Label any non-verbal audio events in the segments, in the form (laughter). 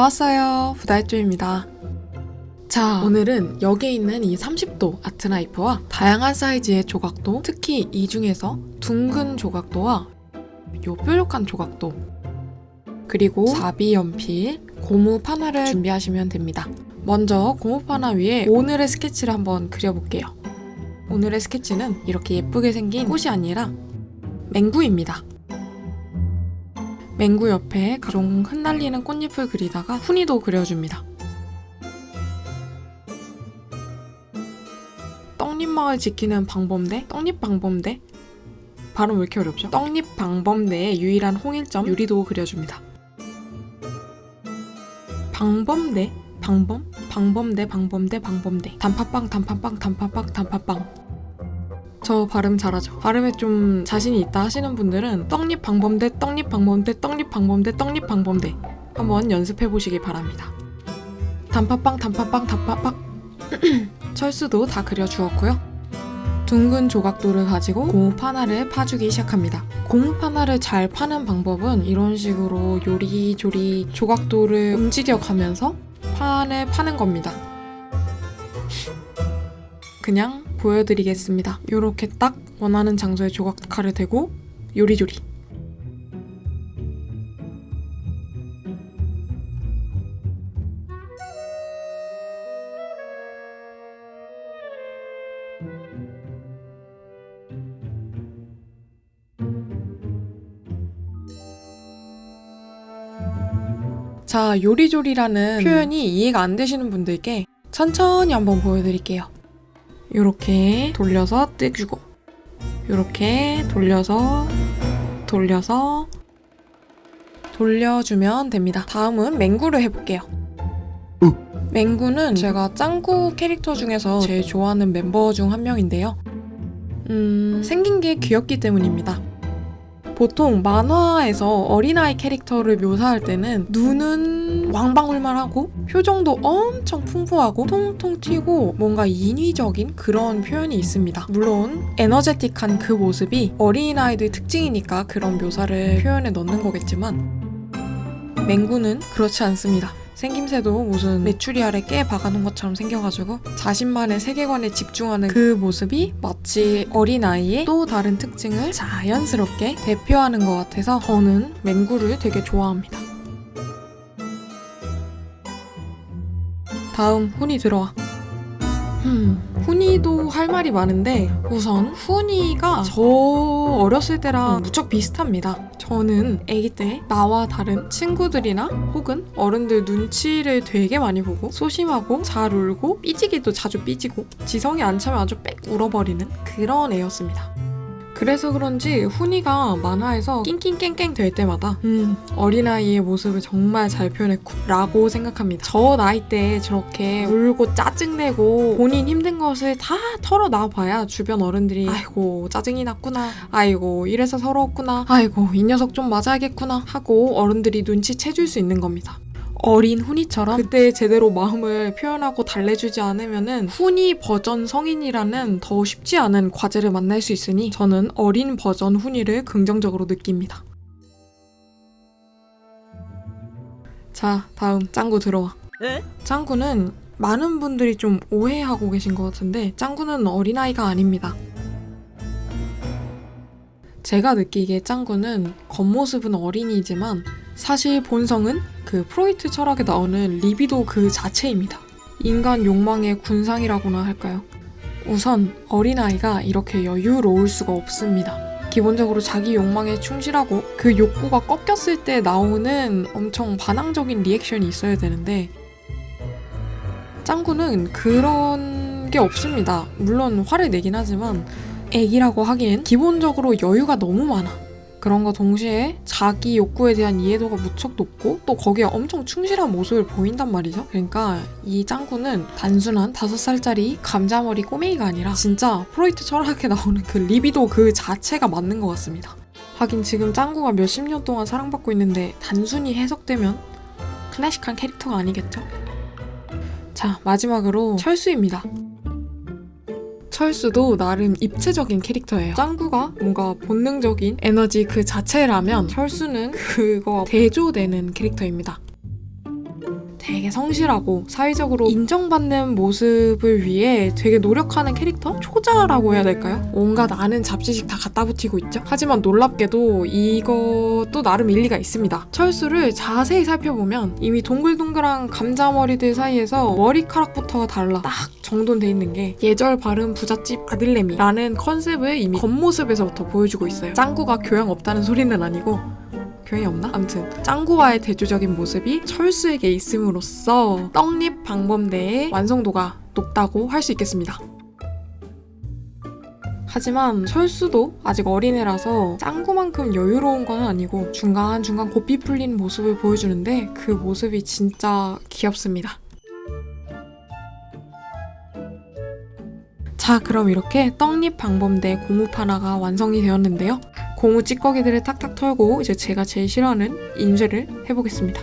저 왔어요. 부다이쪼입니다. 자, 오늘은 여기에 있는 이 30도 아트나이프와 다양한 사이즈의 조각도, 특히 이 중에서 둥근 조각도와 요 뾰족한 조각도, 그리고 사비 연필, 고무 파나를 준비하시면 됩니다. 먼저 고무 파나 위에 오늘의 스케치를 한번 그려볼게요. 오늘의 스케치는 이렇게 예쁘게 생긴 꽃이 아니라 맹구입니다. 맹구 옆에 각종 흩날리는 꽃잎을 그리다가 훈이도 그려줍니다. 떡잎마을 지키는 방범대? 떡잎 방범대? 발음 왜 이렇게 어렵죠? 떡잎 방범대의 유일한 홍일점 유리도 그려줍니다. 방범대? 방범? 방범대 방범대 방범대 단팥빵 단팥빵 단팥빵 단팥빵 저 발음 잘하죠. 발음에 좀 자신이 있다 하시는 분들은 떡잎 방범대, 떡잎 방범대, 떡잎 방범대, 떡잎 방범대 한번 연습해 보시기 바랍니다. 단팥빵, 단팥빵, 단팥빵 (clears throat) 철수도 다 그려주었고요. 둥근 조각도를 가지고 고무 파나를 파주기 시작합니다. 고무 파나를 잘 파는 방법은 이런 식으로 요리조리 조각도를 움직여가면서 판을 파는 겁니다. 그냥 보여드리겠습니다. 이렇게 딱 원하는 장소에 조각칼을 대고 요리조리 자, 요리조리라는 표현이 이해가 안 되시는 분들께 천천히 한번 보여드릴게요. 이렇게 돌려서 떼주고 이렇게 돌려서 돌려서 돌려주면 됩니다. 다음은 맹구를 해볼게요. 맹구는 제가 짱구 캐릭터 중에서 제일 좋아하는 멤버 중 한 명인데요. 음, 생긴 게 귀엽기 때문입니다. 보통 만화에서 어린아이 캐릭터를 묘사할 때는 눈은 왕방울만 하고 표정도 엄청 풍부하고 통통 튀고 뭔가 인위적인 그런 표현이 있습니다. 물론 에너제틱한 그 모습이 어린아이들 특징이니까 그런 묘사를 표현에 넣는 거겠지만 맹구는 그렇지 않습니다. 생김새도 무슨 메추리 알에 깨 박아놓은 것처럼 생겨가지고 자신만의 세계관에 집중하는 그 모습이 마치 어린아이의 또 다른 특징을 자연스럽게 대표하는 것 같아서 저는 맹구를 되게 좋아합니다. 다음 훈이 들어와. 음, 훈이도 할 말이 많은데 우선 훈이가 저 어렸을 때랑 무척 비슷합니다. 저는 아기 때 나와 다른 친구들이나 혹은 어른들 눈치를 되게 많이 보고 소심하고 잘 울고 삐지기도 자주 삐지고 지성이 안 차면 아주 빽 울어버리는 그런 애였습니다. 그래서 그런지 훈이가 만화에서 낑낑깽깽 될 때마다 음 어린아이의 모습을 정말 잘 표현했고 라고 생각합니다. 저 나이 때 저렇게 울고 짜증내고 본인 힘든 것을 다 털어놔봐야 주변 어른들이 아이고 짜증이 났구나 아이고 이래서 서러웠구나 아이고 이 녀석 좀 맞아야겠구나 하고 어른들이 눈치채줄 수 있는 겁니다. 어린 훈이처럼 그때 제대로 마음을 표현하고 달래주지 않으면은 훈이 버전 성인이라는 더 쉽지 않은 과제를 만날 수 있으니 저는 어린 버전 훈이를 긍정적으로 느낍니다. 자, 다음 짱구 들어와. 에? 짱구는 많은 분들이 좀 오해하고 계신 것 같은데 짱구는 어린아이가 아닙니다. 제가 느끼기에 짱구는 겉모습은 어린이지만 사실 본성은 그 프로이트 철학에 나오는 리비도 그 자체입니다. 인간 욕망의 군상이라고나 할까요? 우선 어린아이가 이렇게 여유로울 수가 없습니다. 기본적으로 자기 욕망에 충실하고 그 욕구가 꺾였을 때 나오는 엄청 반항적인 리액션이 있어야 되는데 짱구는 그런 게 없습니다. 물론 화를 내긴 하지만 애기라고 하기엔 기본적으로 여유가 너무 많아. 그런거 동시에 자기 욕구에 대한 이해도가 무척 높고 또 거기에 엄청 충실한 모습을 보인단 말이죠. 그러니까 이 짱구는 단순한 다섯 살짜리 감자머리 꼬맹이가 아니라 진짜 프로이트 철학에 나오는 그 리비도 그 자체가 맞는 것 같습니다. 하긴 지금 짱구가 몇십 년 동안 사랑받고 있는데 단순히 해석되면 클래식한 캐릭터가 아니겠죠? 자 마지막으로 철수입니다. 철수도 나름 입체적인 캐릭터예요. 짱구가 뭔가 본능적인 에너지 그 자체라면 철수는 그거 대조되는 캐릭터입니다. 되게 성실하고 사회적으로 인정받는 모습을 위해 되게 노력하는 캐릭터? 초자라고 해야 될까요? 온갖 아는 잡지식 다 갖다 붙이고 있죠. 하지만 놀랍게도 이것도 나름 일리가 있습니다. 철수를 자세히 살펴보면 이미 동글동글한 감자머리들 사이에서 머리카락부터가 달라 딱 정돈돼 있는 게 예절 바른 부잣집 아들내미라는 컨셉을 이미 겉모습에서부터 보여주고 있어요. 짱구가 교양 없다는 소리는 아니고 교양이 없나? 아무튼 짱구와의 대조적인 모습이 철수에게 있음으로써 떡잎 방범대의 완성도가 높다고 할 수 있겠습니다. 하지만 철수도 아직 어린애라서 짱구만큼 여유로운 건 아니고 중간중간 고삐 풀린 모습을 보여주는데 그 모습이 진짜 귀엽습니다. 자, 그럼 이렇게 떡잎 방범대 고무 판화가 완성이 되었는데요. 고무 찌꺼기들을 탁탁 털고 이제 제가 제일 싫어하는 인쇄를 해보겠습니다.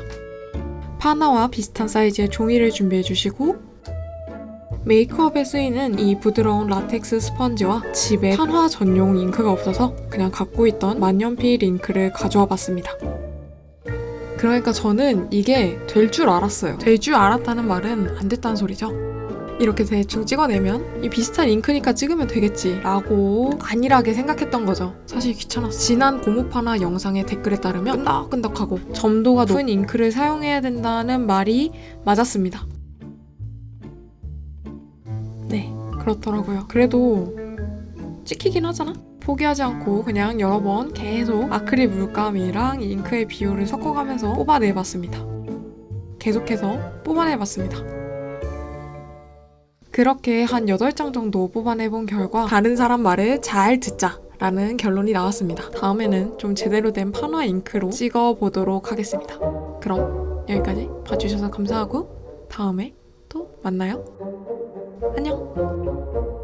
판화와 비슷한 사이즈의 종이를 준비해 주시고 메이크업에 쓰이는 이 부드러운 라텍스 스펀지와 집에 판화 전용 잉크가 없어서 그냥 갖고 있던 만년필 잉크를 가져와 봤습니다. 그러니까 저는 이게 될 줄 알았어요. 될 줄 알았다는 말은 안 됐다는 소리죠. 이렇게 대충 찍어내면 이 비슷한 잉크니까 찍으면 되겠지 라고 안일하게 생각했던 거죠. 사실 귀찮았어. 지난 고무파나 영상의 댓글에 따르면 끈덕끈덕하고 점도가 높은 잉크를 사용해야 된다는 말이 맞았습니다. 네, 그렇더라고요. 그래도 찍히긴 하잖아? 포기하지 않고 그냥 여러 번 계속 아크릴 물감이랑 잉크의 비율을 섞어가면서 뽑아내봤습니다. 계속해서 뽑아내봤습니다. 그렇게 한 8장 정도 뽑아내본 결과 다른 사람 말을 잘 듣자 라는 결론이 나왔습니다. 다음에는 좀 제대로 된 판화 잉크로 찍어보도록 하겠습니다. 그럼 여기까지 봐주셔서 감사하고 다음에 또 만나요. 안녕!